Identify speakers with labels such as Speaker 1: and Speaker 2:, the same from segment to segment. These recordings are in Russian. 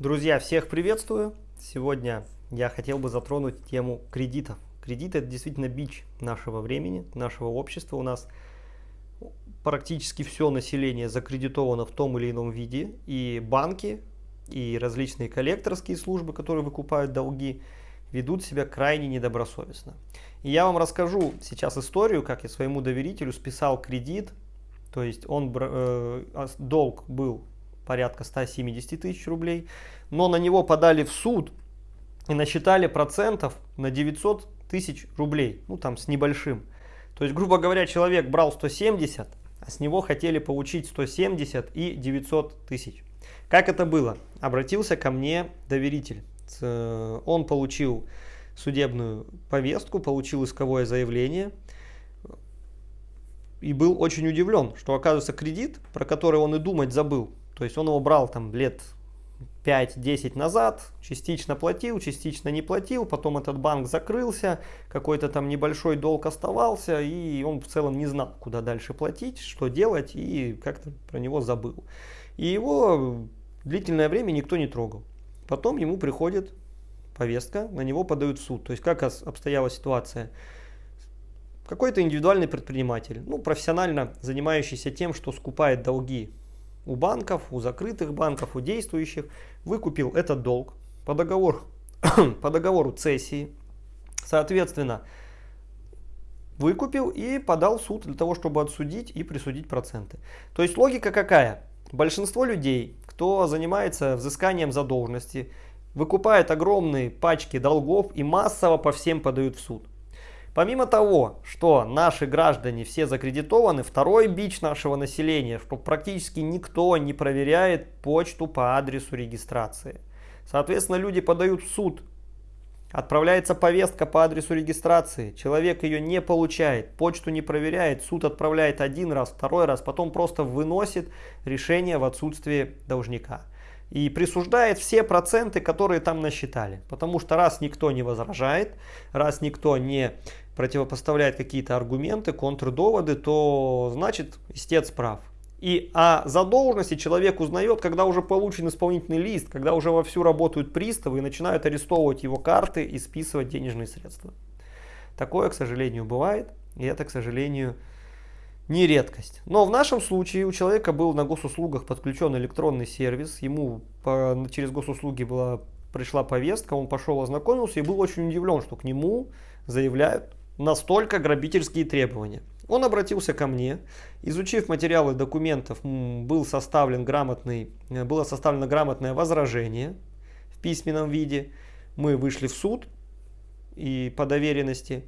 Speaker 1: Друзья, всех приветствую! Сегодня я хотел бы затронуть тему кредитов. Кредиты это действительно бич нашего времени, нашего общества. У нас практически все население закредитовано в том или ином виде. И банки, и различные коллекторские службы, которые выкупают долги, ведут себя крайне недобросовестно. И я вам расскажу сейчас историю, как я своему доверителю списал кредит. То есть он, э, долг был порядка 170 тысяч рублей, но на него подали в суд и насчитали процентов на 900 тысяч рублей, ну там с небольшим. То есть, грубо говоря, человек брал 170, а с него хотели получить 170 и 900 тысяч. Как это было? Обратился ко мне доверитель. Он получил судебную повестку, получил исковое заявление и был очень удивлен, что оказывается кредит, про который он и думать забыл, то есть он его брал там лет 5-10 назад, частично платил, частично не платил, потом этот банк закрылся, какой-то там небольшой долг оставался, и он в целом не знал, куда дальше платить, что делать, и как-то про него забыл. И его длительное время никто не трогал. Потом ему приходит повестка, на него подают в суд. То есть как обстояла ситуация? Какой-то индивидуальный предприниматель, ну, профессионально занимающийся тем, что скупает долги у банков, у закрытых банков, у действующих, выкупил этот долг по договору, по договору цессии, соответственно, выкупил и подал в суд для того, чтобы отсудить и присудить проценты. То есть логика какая? Большинство людей, кто занимается взысканием задолженности, выкупает огромные пачки долгов и массово по всем подают в суд. Помимо того, что наши граждане все закредитованы, второй бич нашего населения, что практически никто не проверяет почту по адресу регистрации. Соответственно, люди подают в суд, отправляется повестка по адресу регистрации, человек ее не получает, почту не проверяет, суд отправляет один раз, второй раз, потом просто выносит решение в отсутствие должника и присуждает все проценты, которые там насчитали. Потому что раз никто не возражает, раз никто не противопоставляет какие-то аргументы, контрдоводы, то значит истец прав. И о задолженности человек узнает, когда уже получен исполнительный лист, когда уже вовсю работают приставы и начинают арестовывать его карты и списывать денежные средства. Такое, к сожалению, бывает. И это, к сожалению, не редкость. Но в нашем случае у человека был на госуслугах подключен электронный сервис, ему по, через госуслуги была, пришла повестка, он пошел ознакомился и был очень удивлен, что к нему заявляют настолько грабительские требования. Он обратился ко мне, изучив материалы документов, был составлен грамотный, было составлено грамотное возражение в письменном виде. Мы вышли в суд и по доверенности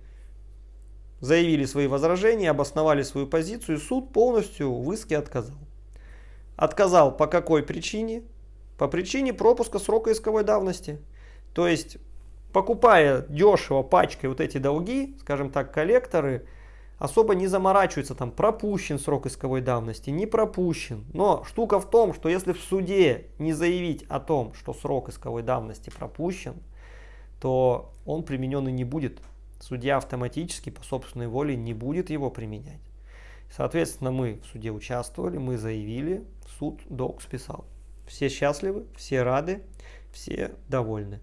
Speaker 1: заявили свои возражения, обосновали свою позицию, суд полностью в иске отказал. Отказал по какой причине? По причине пропуска срока исковой давности. То есть, покупая дешево пачкой вот эти долги, скажем так, коллекторы, особо не заморачиваются, там пропущен срок исковой давности, не пропущен. Но штука в том, что если в суде не заявить о том, что срок исковой давности пропущен, то он применен и не будет судья автоматически по собственной воле не будет его применять. Соответственно, мы в суде участвовали, мы заявили, суд долг списал. Все счастливы, все рады, все довольны.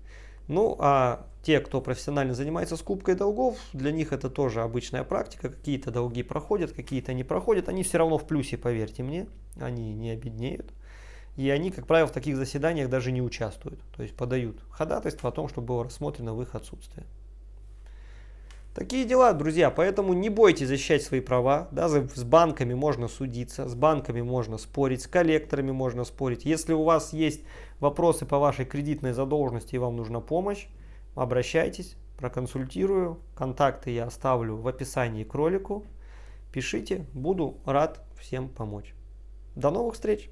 Speaker 1: Ну, а те, кто профессионально занимается скупкой долгов, для них это тоже обычная практика. Какие-то долги проходят, какие-то не проходят. Они все равно в плюсе, поверьте мне, они не обеднеют. И они, как правило, в таких заседаниях даже не участвуют. То есть подают ходатайство о том, чтобы было рассмотрено в их отсутствие. Такие дела, друзья, поэтому не бойтесь защищать свои права. Да, с банками можно судиться, с банками можно спорить, с коллекторами можно спорить. Если у вас есть вопросы по вашей кредитной задолженности и вам нужна помощь, обращайтесь, проконсультирую. Контакты я оставлю в описании к ролику. Пишите, буду рад всем помочь. До новых встреч!